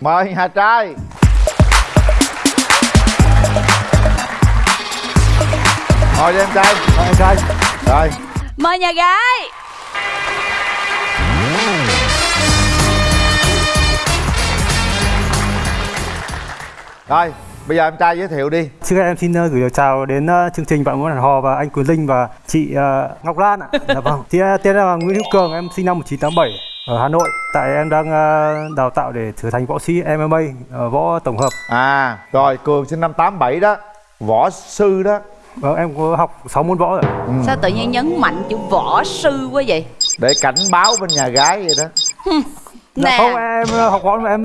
mời nhà trai. Đi em trai. Mời em trai. Rồi. Mời nhà gái. Rồi bây giờ em trai giới thiệu đi. Trước hết em xin ờ, gửi lời chào đến ờ, chương trình Bạn muốn hẹn hò và anh Quyền Linh và chị ờ, Ngọc Lan ạ. Dạ vâng. Thì tên là Nguyễn Hữu Cường, em sinh năm 1987 ở Hà Nội. Tại em đang ờ, đào tạo để trở thành võ sĩ MMA, ờ, võ tổng hợp. à rồi cường sinh năm 87 đó võ sư đó Vâng, em có học 6 môn võ rồi. ạ. Sao tự nhiên nhấn mạnh chữ võ sư quá vậy để cảnh báo bên nhà gái vậy đó Dạ Nè không, em ờ, học võ mà em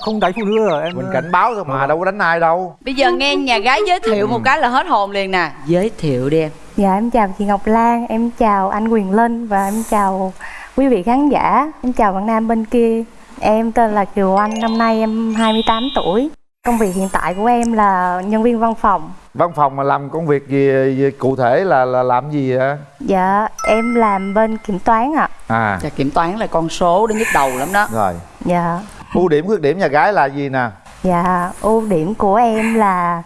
không đánh phụ nữ rồi. Em mình cảnh báo thôi mà đâu có đánh ai đâu Bây giờ nghe nhà gái giới thiệu một cái là hết hồn liền nè Giới thiệu đi em Dạ em chào chị Ngọc Lan, em chào anh Quyền Linh và em chào quý vị khán giả Em chào bạn nam bên kia. Em tên là Kiều Anh, năm nay em 28 tuổi. Công việc hiện tại của em là nhân viên văn phòng. Văn phòng mà làm công việc gì, gì cụ thể là là làm gì hả Dạ em làm bên kiểm toán ạ. À. Chà, Kiểm toán là con số đến nhức đầu lắm đó. Rồi. Dạ. Ưu điểm khuyết điểm nhà gái là gì nè? Dạ ưu điểm của em là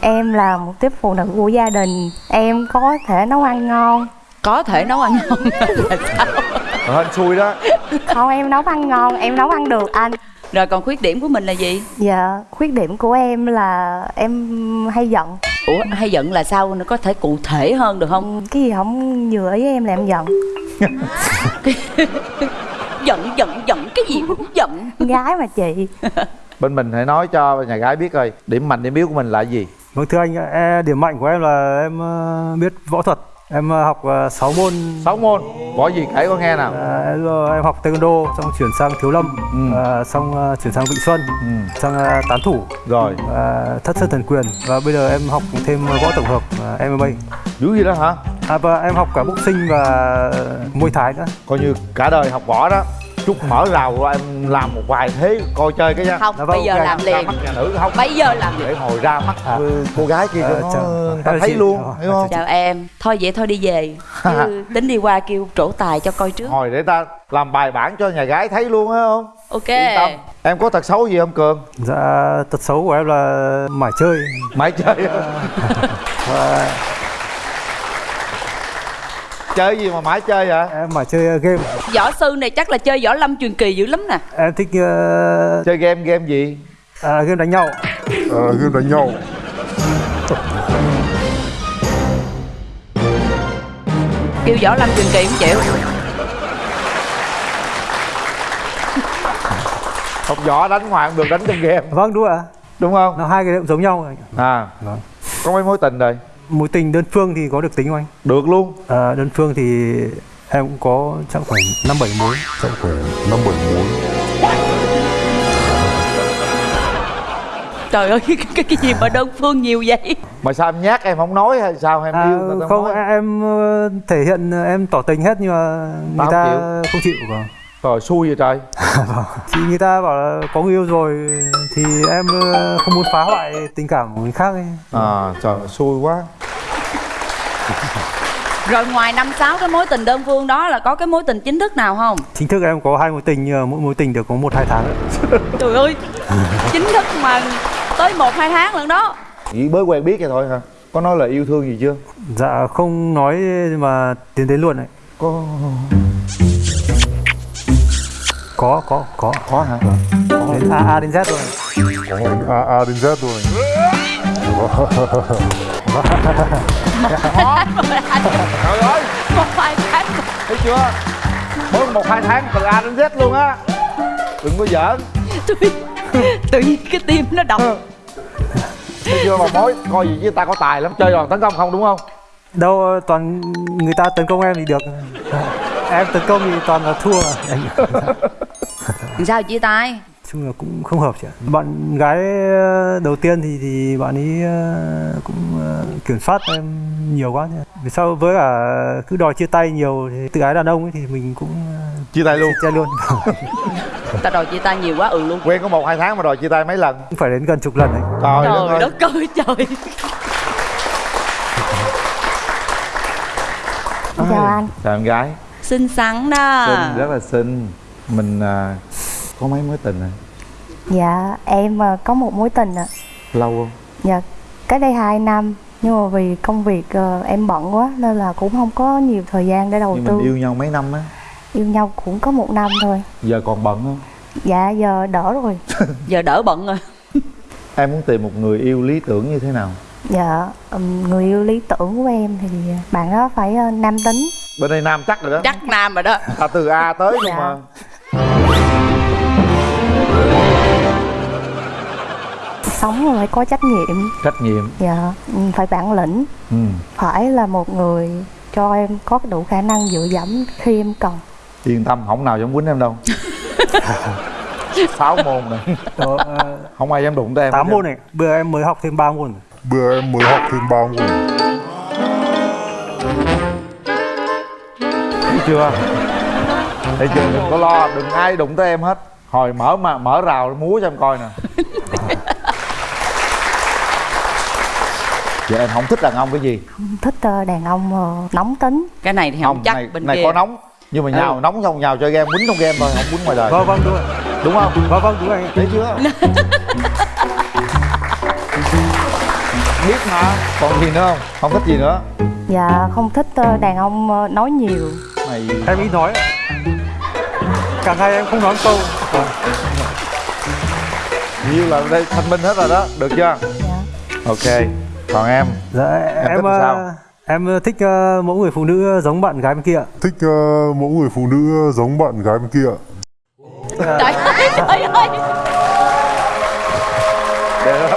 Em là một tiếp phụ nữ của gia đình. Em có thể nấu ăn ngon. Có thể nấu ăn ngon. Là sao Rồi, hên xui đó. Không em nấu ăn ngon, em nấu ăn được anh. Rồi còn khuyết điểm của mình là gì? Dạ, khuyết điểm của em là em hay giận. Ủa hay giận là sao? Nó có thể cụ thể hơn được không? Cái gì không vừa ý em là em giận. Giận giận giận cái gì cũng giận. Gái mà chị. Bên mình hãy nói cho nhà gái biết coi điểm mạnh điểm yếu của mình là gì. Vâng thưa anh, e, điểm mạnh của em là em ờ, biết võ thuật. Em ờ, học 6 môn. 6 môn. Võ gì kể con nghe nào? À, em, ờ, học taekwondo xong chuyển sang thiếu lâm Ừ. à, xong ờ, chuyển sang vịnh xuân ừ. sang ờ, tán thủ. Rồi. À, thất sơn thần quyền. Và bây giờ em học thêm võ tổng hợp à, MMA dữ gì đó hả? À, và em học cả boxing và môi thái nữa. Coi như cả đời học võ đó chút mở rào rồi em làm một vài thế coi chơi cái nha. Không Dạ vâng, bây giờ ok. làm ra liền. Mắt nhà nữ không? Bây giờ làm liền. để hồi ra mắt À. cô gái kia cho Ờ, nó ta thấy luôn hiểu không? Chào em. Thôi vậy thôi đi về. Chứ tính đi qua kêu trổ tài cho coi trước. Hồi để ta làm bài bản cho nhà gái thấy luôn á không? Ok. Yên tâm. Em có tật xấu gì không cường? Dạ tật xấu của em là mải chơi. Mãi chơi. Và chơi gì mà mãi chơi vậy? Em mải chơi game. Võ sư này chắc là chơi võ lâm truyền kỳ dữ lắm nè. Em thích ờ, chơi game game gì? à, game đánh nhau. Game đánh nhau. Kêu võ lâm truyền kỳ không chịu? Học võ đánh ngoài không được đánh trong game. Vâng đúng ạ đúng không? Nó hai cái cũng giống nhau à. Vâng. có mấy mối tình rồi mối tình đơn phương thì có được tính không anh? Được luôn. À, đơn phương thì em cũng có chắc khoảng năm bảy mối. Chắc khoảng năm bảy mối. Trời ơi cái, cái, cái gì mà đơn phương nhiều vậy? Mà sao em nhát em không nói hay sao em À, yêu người ta không nói? em ờ, thể hiện ờ, em tỏ tình hết nhưng mà người ta không không chịu. Vâng. rồi xui vậy trời. Thì người ta bảo là có người yêu rồi thì em ờ, không muốn phá hoại tình cảm của người khác ấy. à trời xui quá Rồi ngoài năm sáu cái mối tình đơn phương đó là có cái mối tình chính thức nào không? Chính thức em có hai mối tình mỗi mối tình được có một hai tháng. Trời ơi Chính thức mà tới một hai tháng lần đó. Chỉ mới quen biết vậy thôi hả? Có nói là yêu thương gì chưa? Dạ không nói mà tiến đến luôn đấy. Có. Có có có. Có hả? Đến a a đến z rồi. A, A đến Z rồi trời ơi Một hai tháng thấy chưa? Mới một hai tháng từ a đến z luôn á. Đừng có giỡn. Tự, tự nhiên cái tim nó đập. Thấy chưa mà mối coi gì với ta có tài lắm. Chơi đòn tấn công không đúng không? Đâu toàn người ta tấn công em thì được. Em tấn công thì toàn là thua. Sao chia tay chung là cũng không hợp chị ạ. Bạn gái ờ, đầu tiên thì thì bạn ấy ờ, cũng ờ, kiểm soát em nhiều quá nhỉ. vì sao? Với cả cứ đòi chia tay nhiều thì tự ái đàn ông ấy thì mình cũng chia tay luôn. chia tay luôn. Ta đòi chia tay nhiều quá ừ luôn. Quen có một hai tháng mà đòi chia tay mấy lần? Cũng phải đến gần chục lần đấy. Trời đất Trời ơi. đất ơi trời. Chào anh. Chào em gái. Xinh xắn đó. Xinh rất là xinh. Mình à, có mấy mối tình rồi Dạ em ờ, có một mối tình ạ. Lâu không? Dạ cách đây 2 năm Nhưng mà vì công việc ờ, em bận quá Nên là cũng không có nhiều thời gian để đầu nhưng tư. mình yêu nhau mấy năm á? Yêu nhau cũng có một năm thôi. Giờ còn bận không? Dạ giờ đỡ rồi. Giờ đỡ bận rồi. Em muốn tìm một người yêu lý tưởng như thế nào? Dạ người yêu lý tưởng của em thì bạn đó phải ờ, nam tính. Bên đây nam chắc rồi đó. Chắc nam rồi đó. À, từ a tới nhưng Dạ. mà Sống phải có trách nhiệm. Trách nhiệm. Dạ ừm, phải bản lĩnh. Ừ. Phải là một người cho em có đủ khả năng dựa dẫm khi em cần. Yên tâm không nào dám quýnh em đâu. Sáu môn này. Ờ, không ai dám đụng tới em tám môn này bây giờ em mới học thêm 3 môn Bữa em mới học thêm 3 môn. Thấy chưa? Thấy chưa? Đừng có lo đừng ai đụng tới em hết. Hồi mở mà mở rào múa cho em coi nè vậy em không thích đàn ông cái gì? Không thích ờ, đàn ông ờ, nóng tính. Cái này thì không, chắc này, bên này kia. có nóng nhưng mà nhào Ừ. nóng xong nhào chơi game quýnh trong game thôi không quýnh ngoài đời. Vâng vâng đúng rồi. Đúng không? Vâng vâng đúng rồi. Anh thấy chưa? Biết mà. Còn gì nữa không? Không thích gì nữa? Dạ không thích ờ, đàn ông nói nhiều. Mày em ít nói. Càng hay em không nói câu. Nhiều là đây thanh minh hết rồi đó. Được chưa? Dạ. Ok còn em? Dạ thích em sao? ờ, em thích ờ, mẫu người phụ nữ giống bạn gái bên kia. Thích ờ, mẫu người phụ nữ giống bạn gái bên kia trời ơi trời ơi.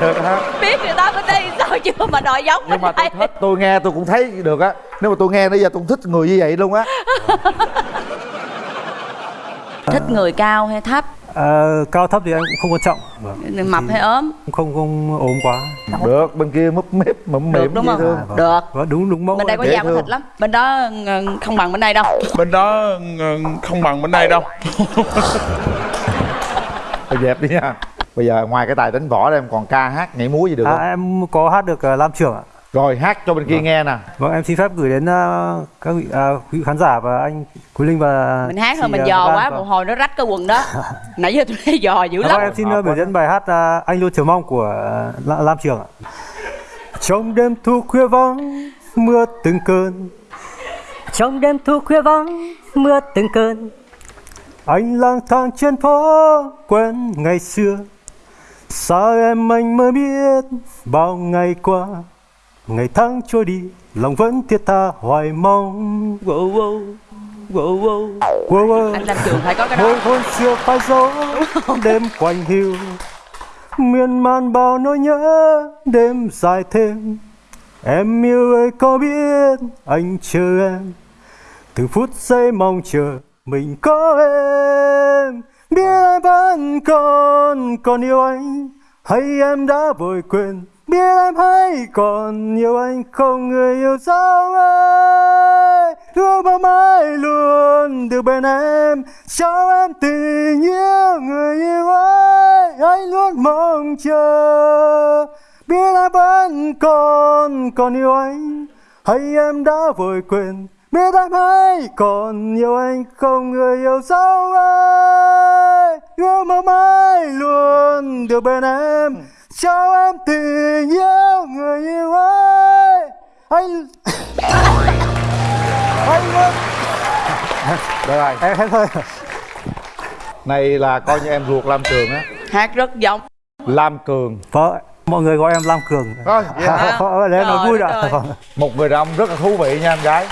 Được. Ha. biết người ta bên đây sao chưa mà đòi giống nhưng mà tôi thích tôi nghe tôi cũng thấy được á. Nếu mà tôi nghe bây giờ tôi cũng thích người như vậy luôn á. Thích người cao hay thấp Ờ, cao thấp thì em cũng không quan trọng. Vâng. mập hay ốm. không không ốm quá. Được bên kia múp mếp mụm được mỉm đúng không? thương vâng. được. Vâng, đúng đúng mẫu bên đây có da có thịt lắm. Bên đó ừ, không bằng bên đây đâu. Bên đó ừ, không bằng bên đây đâu. Thôi dẹp đi nha. Bây giờ ngoài cái tài đánh võ em còn ca hát nhảy múa gì được à, không? em có hát được uh, lam trưởng ạ rồi hát cho bên kia nghe nè vâng em xin phép gửi đến ờ, các vị, à, quý khán giả và anh quý linh và mình hát thôi mình ờ, dò quá Vâng. một hồi nó rách cái quần đó. Nãy giờ tôi thấy dò dữ À, lắm. vâng, em xin ờ, biểu diễn bài hát à, anh luôn chờ mong của La- lam trường ạ. Trong đêm thu khuya vắng mưa từng cơn. Trong đêm thu khuya vắng, mưa từng cơn. Anh lang thang trên phố quen ngày xưa. Sao em anh mới biết bao ngày qua ngày tháng trôi đi lòng vẫn thiết tha hoài mong. Wow, wow, wow, wow. wow, wow. anh làm trường phải có cái đó. Hồi hôn xưa phai dấu đêm quanh hiu. Miên man bao nỗi nhớ đêm dài thêm. Em yêu ơi có biết anh chờ em? Từng phút giây mong chờ mình có em. Biết em vẫn còn còn yêu anh hay em đã vội quên biết em hay còn yêu anh không người yêu sao ơi. Thương bao mãi luôn được bên em cho em tình yêu người yêu ơi. Anh luôn mong chờ, biết em vẫn còn còn yêu anh. Hay em đã vội quên, biết em hay còn yêu anh không người yêu sao ơi. Yêu mong mãi luôn được bên em cho em tình yêu người yêu ơi. Anh anh luôn được rồi em hết thôi này là coi như em ruột lam trường á. Hát rất giống. Lam cường. Vâng mọi người gọi em lam cường. Rồi vậy hả? Ờ, để em nói vui đã. ơi. Vâng. một người đàn ông rất là thú vị nha em gái.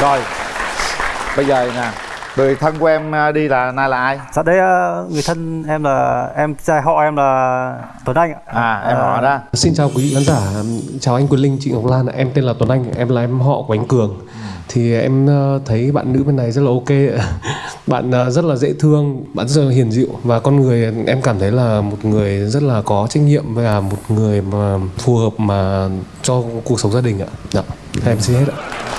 Rồi. Bây giờ nè người thân của em à, đi là nay là ai Dạ đây ờ, người thân em là em trai họ em là Tuấn Anh ạ. à em họ đó Xin chào quý vị khán giả, chào anh Quyền Linh, chị Ngọc Lan, ạ. em tên là Tuấn Anh, em là em họ của anh Cường. Thì em ờ, thấy bạn nữ bên này rất là ok, bạn rất là dễ thương, bạn rất là hiền dịu và con người em cảm thấy là một người rất là có trách nhiệm và một người mà phù hợp mà cho cuộc sống gia đình ạ. Dạ, em xin hết ạ.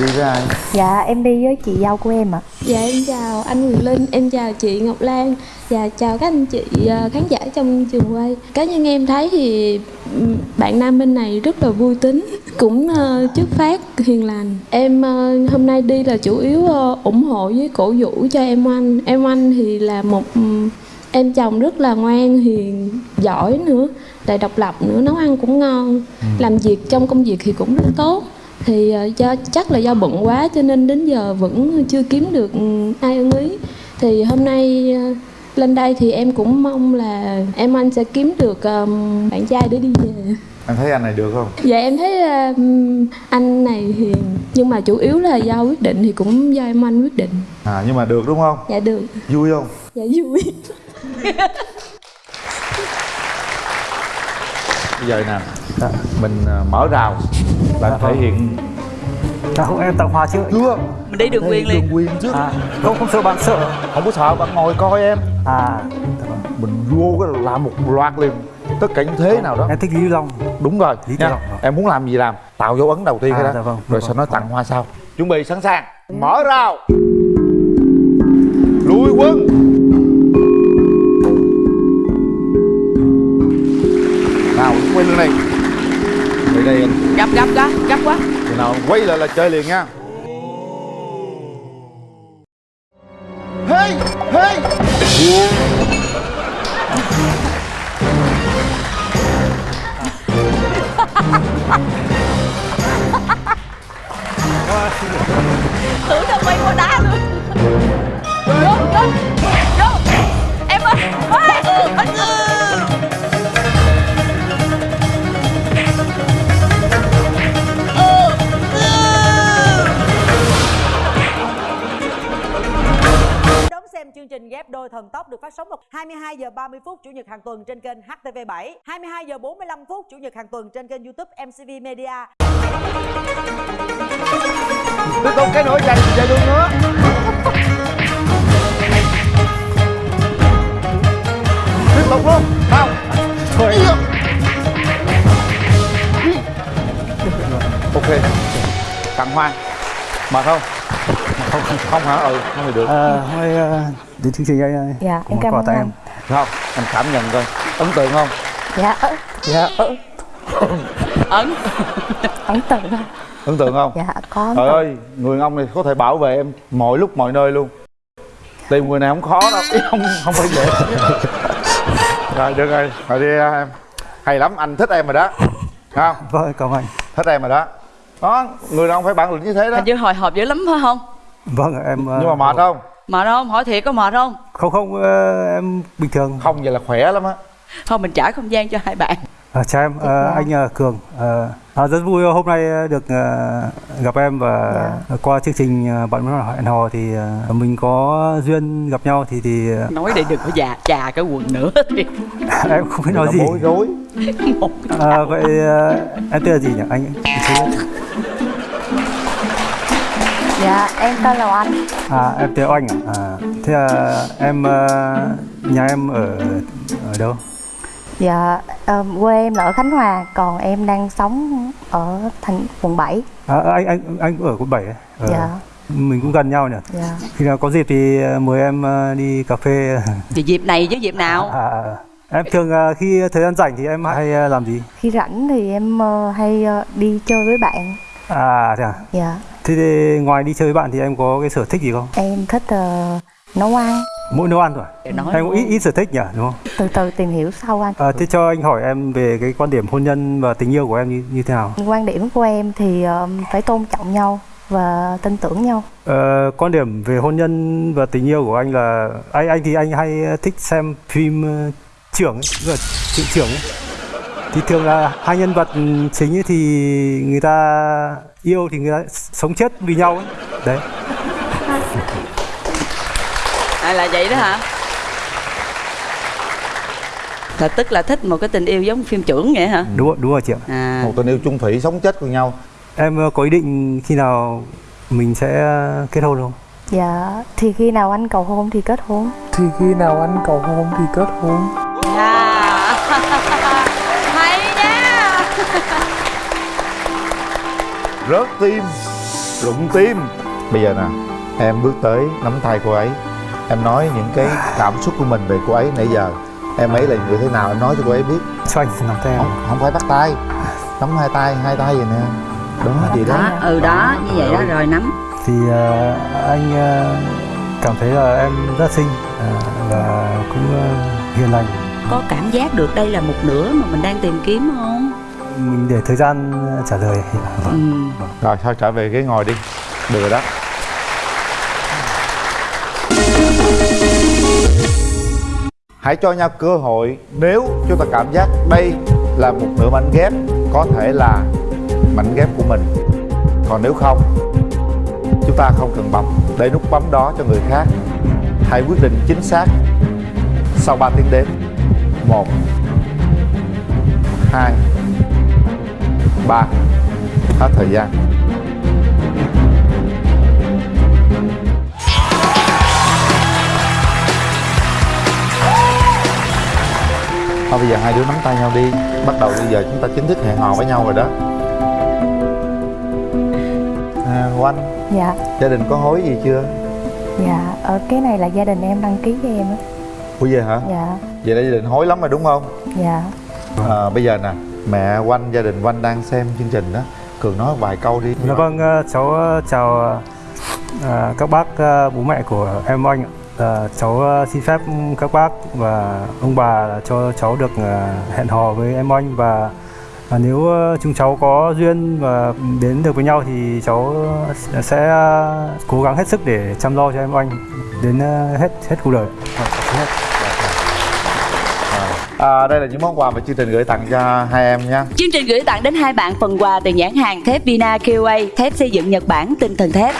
Đi với ai? Dạ em đi với chị dâu của em ạ. Dạ em chào anh Quyền Linh, em chào chị Ngọc Lan. Và chào các anh chị ờ, khán giả trong trường quay. Cá nhân em thấy thì ừm, bạn nam bên này rất là vui tính Cũng ờ, chất phát, hiền lành. Em ờ, hôm nay đi là chủ yếu ủng hộ với cổ vũ cho em anh Em anh thì là một ừm, em chồng rất là ngoan, hiền, giỏi nữa Lại độc lập nữa, nấu ăn cũng ngon. Làm việc trong công việc thì cũng rất tốt thì ờ, do chắc là do bận quá cho nên đến giờ vẫn chưa kiếm được ừ, ai ưng ý. Thì hôm nay ờ, lên đây thì em cũng mong là em anh sẽ kiếm được ờm, bạn trai để đi về. Em thấy anh này được không? Dạ em thấy ừm, anh này hiền nhưng mà chủ yếu là do quyết định thì cũng do em anh quyết định. À nhưng mà được đúng không? Dạ được. Vui không? Dạ vui. Bây giờ nè mình mở rào là thể hiện à, không em tặng hoa trước chưa. Mình đi đường quyền liền đường quyền chứ. À, không không sợ bạn sợ. Không có sợ bạn ngồi coi em. À. Mình vô cái làm một loạt liền. Tất cả những thế nào đó. Em thích lý long. Đúng rồi. Lý nha. Long. em muốn làm gì làm. Tạo dấu ấn đầu tiên À, cái đó. dạ vâng, rồi dạ sau vâng. đó tặng hoa sau. Chuẩn bị sẵn sàng. Mở rào. Lùi quân. Nào quay lưng này. Đây đây anh gấp gấp gấp gấp quá Chừng nào quay lại là chơi liền nha Hey! Hey! tưởng đâu quay qua đá luôn vô vô vô em ơi ơi ừ, ừ. Đôi thần tốc được phát sóng vào 22 giờ 30 phút chủ nhật hàng tuần trên kênh HTV7, 22 giờ 45 phút chủ nhật hàng tuần trên kênh YouTube MCV Media. Tôi không cái nỗi dành dày luôn nữa Tiếp tục luôn Không. Thôi Ok Tặng hoa Mệt không? Không, hả? Ừ, không thì được. À, nay à, đến chương trình anh Dạ có em cảm ơn anh. em. Không, anh cảm nhận coi. Ấn tượng không? Dạ. Dạ. Ấn. Ấn tượng không? Ấn tượng không? Dạ có Trời ơi, người ông này có thể bảo vệ em mọi lúc mọi nơi luôn. Tìm người này không khó đâu, ý không không phải dễ. Rồi được rồi, rồi đi em. Hay lắm, anh thích em rồi đó. Thấy Không? vâng cảm ơn anh. Thích em rồi đó. Đó, người đàn ông phải bản lĩnh như thế đó? Hình như hồi hộp dữ lắm phải không vâng em Nhưng mà mệt không? mệt không? Hỏi thiệt có mệt không? Không không à, em bình thường. Không vậy là khỏe lắm á. Thôi mình trả không gian cho hai bạn. À, chào em, à, anh à, Cường. À, à, rất vui hôm nay được à, gặp em và qua chương trình bạn muốn hẹn hò thì à, mình có duyên gặp nhau thì thì nói để đừng có già chà cái quần nữa thì. Em không biết nói Nó gì. bối rối. À, vậy à, em tên là gì nhỉ anh? Dạ em tên là Oanh À em tên Oanh à? à thế là em à, nhà em ở ở đâu? Dạ ờ, quê em là ở Khánh Hòa Còn em đang sống ở thành quận 7 À, anh anh anh cũng ở quận 7 ấy. Ờ, Dạ Mình cũng gần nhau nhỉ. Dạ Khi nào có dịp thì à, mời em à, đi cà phê. thì dịp này chứ dịp nào À, à, à. em thường à, khi thời gian rảnh thì em hay à, làm gì? Khi rảnh thì em hay đi chơi với bạn À thế à? Dạ Thế thì ngoài đi chơi với bạn thì em có cái sở thích gì không? em thích ờ, nấu ăn Mỗi nấu ăn thôi. Để nói Em có ít ít sở thích nhỉ, đúng không? Từ từ tìm hiểu sau anh À, thế cho anh hỏi em về cái quan điểm hôn nhân và tình yêu của em như như thế nào? Quan điểm của em thì ờ, phải tôn trọng nhau và tin tưởng nhau Ờ, quan điểm về hôn nhân và tình yêu của anh là anh anh thì anh hay thích xem phim trưởng ấy, tức là chuyện trưởng ấy. Thì thường là hai nhân vật chính ấy thì người ta yêu thì người ta sống chết vì nhau ấy. Đấy. à, là vậy đó hả là tức là thích một cái tình yêu giống phim trưởng vậy hả Đúng rồi, đúng rồi chị ạ. à Một tình yêu chung thủy sống chết cùng nhau Em ờ, có ý định khi nào mình sẽ kết hôn không? Dạ thì khi nào anh cầu hôn thì kết hôn Thì khi nào anh cầu hôn thì kết hôn Rớt tim rụng tim. Bây giờ nè em bước tới nắm tay cô ấy. Em nói những cái cảm xúc của mình về cô ấy nãy giờ. Em ấy là người thế nào em nói cho cô ấy biết. Cho anh nắm tay em? Không, không phải bắt tay. Nắm hai tay hai tay vậy nè. Đó vậy đó. Đó ừ đó như vậy đó rồi nắm. Thì ờ, anh ờ, cảm thấy là em rất xinh ờ, và cũng ờ, hiền lành. Có cảm giác được đây là một nửa mà mình đang tìm kiếm không mình để thời gian trả lời. Ừ. rồi thôi trở về ghế ngồi đi. Được rồi đó. Hãy cho nhau cơ hội nếu chúng ta cảm giác đây là một nửa mảnh ghép có thể là mảnh ghép của mình. Còn nếu không chúng ta không cần bấm. Để nút bấm đó cho người khác. Hãy quyết định chính xác sau 3 tiếng đếm. Một hai ba. Hết thời gian. Thôi bây giờ hai đứa nắm tay nhau đi. Bắt đầu bây giờ chúng ta chính thức hẹn hò với nhau rồi đó. À, Oanh dạ. Gia đình có hối gì chưa? dạ ở cái này là gia đình em đăng ký cho em á. Ủa vậy hả? dạ. Vậy là gia đình hối lắm rồi đúng không? dạ. À, Bây giờ nè Mẹ Oanh, gia đình Oanh đang xem chương trình đó Cường nói vài câu đi Dạ vâng, ờ, cháu ờ, chào ờ, các bác bố mẹ của em anh. Ờ, cháu xin phép các bác và ông bà cho cháu được hẹn hò với em anh và và nếu chúng cháu có duyên và đến được với nhau thì cháu sẽ cố gắng hết sức để chăm lo cho em anh đến hết hết cuộc đời. À, Đây là những món quà mà chương trình gửi tặng cho hai em nha. Chương trình gửi tặng đến hai bạn phần quà từ nhãn hàng thép Vina QA thép xây dựng Nhật Bản tinh thần thép.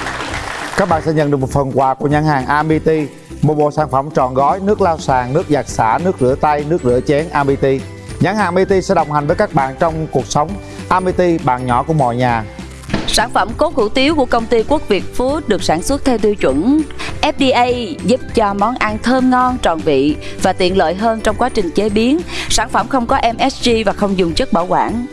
Các bạn sẽ nhận được một phần quà của nhãn hàng Amity Một bộ sản phẩm tròn gói nước lau sàn, nước giặt xả, nước rửa tay, nước rửa chén Amity. Nhãn hàng Amity sẽ đồng hành với các bạn trong cuộc sống. Amity, bạn nhỏ của mọi nhà Sản phẩm cốt hủ tiếu của công ty Quốc Việt Food được sản xuất theo tiêu chuẩn FDA giúp cho món ăn thơm ngon, tròn vị và tiện lợi hơn trong quá trình chế biến. Sản phẩm không có MSG và không dùng chất bảo quản.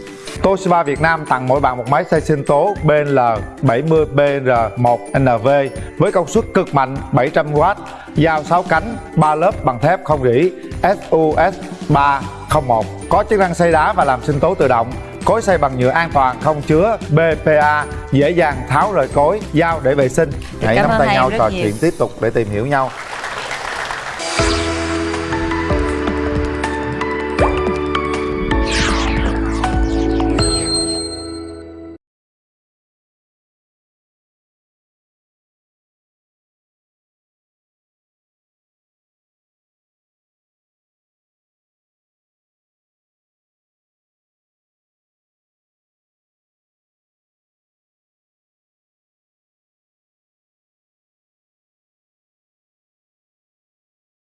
Toshiba Việt Nam tặng mỗi bạn một máy xay sinh tố BL 70BR1NV với công suất cực mạnh 700W, dao 6 cánh, 3 lớp bằng thép không rỉ SUS 301, có chức năng xay đá và làm sinh tố tự động. Cối xay bằng nhựa an toàn không chứa BPA, dễ dàng tháo rời cối, dao để vệ sinh. Hãy nắm tay nhau trò nhiều. chuyện tiếp tục để tìm hiểu nhau.